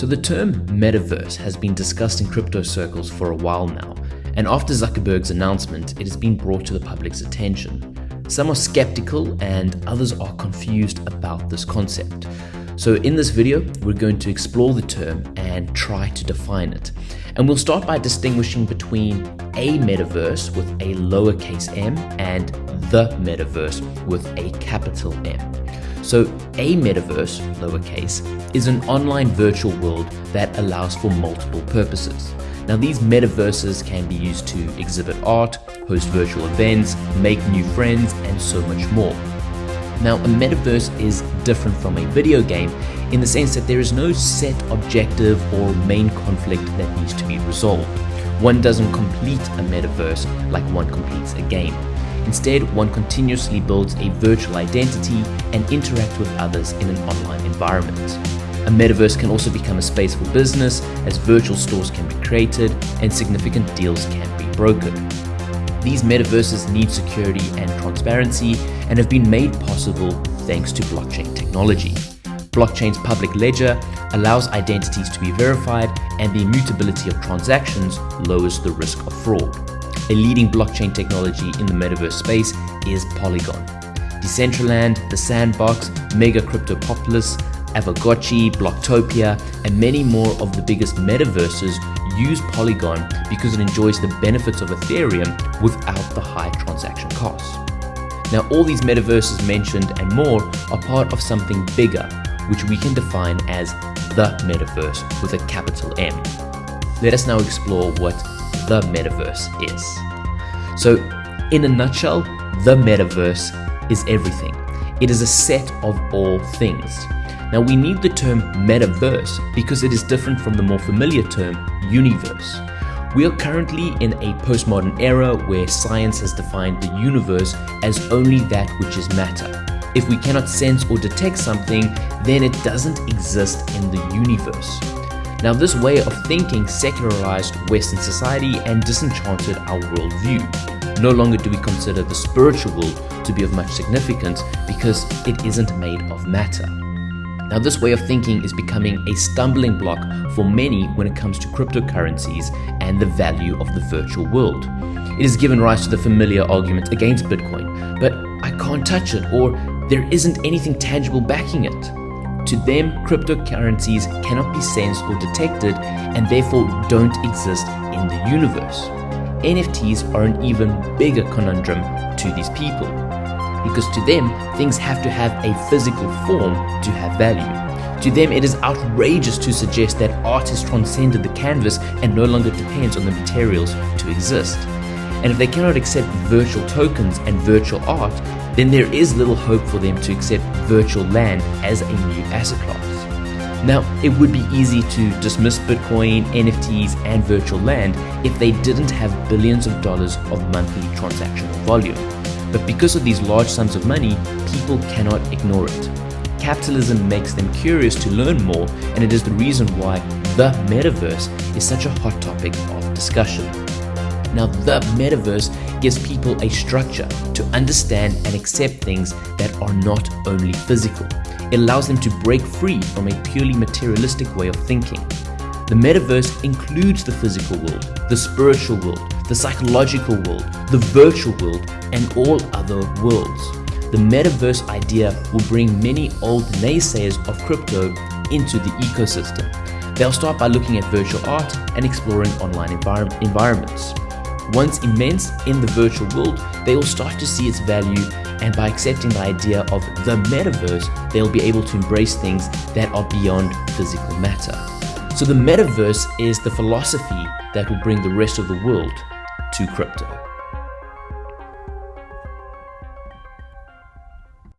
So the term metaverse has been discussed in crypto circles for a while now, and after Zuckerberg's announcement, it has been brought to the public's attention. Some are skeptical and others are confused about this concept. So in this video, we're going to explore the term and try to define it. And we'll start by distinguishing between a metaverse with a lowercase m and the metaverse with a capital M. So a metaverse, lowercase, is an online virtual world that allows for multiple purposes. Now these metaverses can be used to exhibit art, host virtual events, make new friends, and so much more. Now a metaverse is different from a video game in the sense that there is no set objective or main conflict that needs to be resolved. One doesn't complete a metaverse like one completes a game. Instead, one continuously builds a virtual identity and interacts with others in an online environment. A metaverse can also become a space for business as virtual stores can be created and significant deals can be brokered. These metaverses need security and transparency and have been made possible thanks to blockchain technology. Blockchain's public ledger allows identities to be verified and the immutability of transactions lowers the risk of fraud. A leading blockchain technology in the metaverse space is Polygon. Decentraland, The Sandbox, Mega Cryptopolis, Aavegotchi, Blocktopia, and many more of the biggest metaverses use Polygon because it enjoys the benefits of Ethereum without the high transaction costs. Now all these metaverses mentioned and more are part of something bigger, which we can define as the metaverse with a capital M. Let us now explore what the metaverse is. So in a nutshell, the metaverse is everything. It is a set of all things. Now we need the term metaverse because it is different from the more familiar term universe. We are currently in a postmodern era where science has defined the universe as only that which is matter. If we cannot sense or detect something, then it doesn't exist in the universe. Now this way of thinking secularized Western society and disenchanted our worldview. No longer do we consider the spiritual to be of much significance because it isn't made of matter. Now this way of thinking is becoming a stumbling block for many when it comes to cryptocurrencies and the value of the virtual world. It has given rise to the familiar argument against Bitcoin, but I can't touch it or there isn't anything tangible backing it. To them, cryptocurrencies cannot be sensed or detected and therefore don't exist in the universe. NFTs are an even bigger conundrum to these people because to them, things have to have a physical form to have value. To them, it is outrageous to suggest that art has transcended the canvas and no longer depends on the materials to exist. And if they cannot accept virtual tokens and virtual art, then there is little hope for them to accept virtual land as a new asset class. Now, it would be easy to dismiss Bitcoin, NFTs, and virtual land if they didn't have billions of dollars of monthly transactional volume. But because of these large sums of money, people cannot ignore it. Capitalism makes them curious to learn more, and it is the reason why the metaverse is such a hot topic of discussion. Now, the metaverse gives people a structure to understand and accept things that are not only physical. It allows them to break free from a purely materialistic way of thinking. The metaverse includes the physical world, the spiritual world, the psychological world, the virtual world, and all other worlds. The metaverse idea will bring many old naysayers of crypto into the ecosystem. They'll start by looking at virtual art and exploring online envir environments. Once immense in the virtual world, they will start to see its value and by accepting the idea of the metaverse, they'll be able to embrace things that are beyond physical matter. So the metaverse is the philosophy that will bring the rest of the world to crypto.